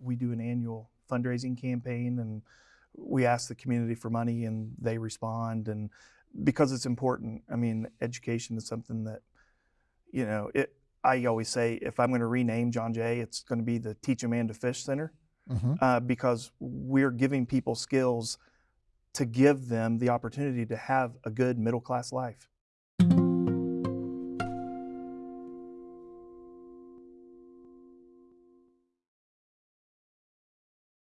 we do an annual fundraising campaign and we ask the community for money and they respond and because it's important. I mean, education is something that you know, it I always say if I'm going to rename John Jay, it's going to be the Teach a Man to Fish Center hmm uh, because we're giving people skills to give them the opportunity to have a good middle class life.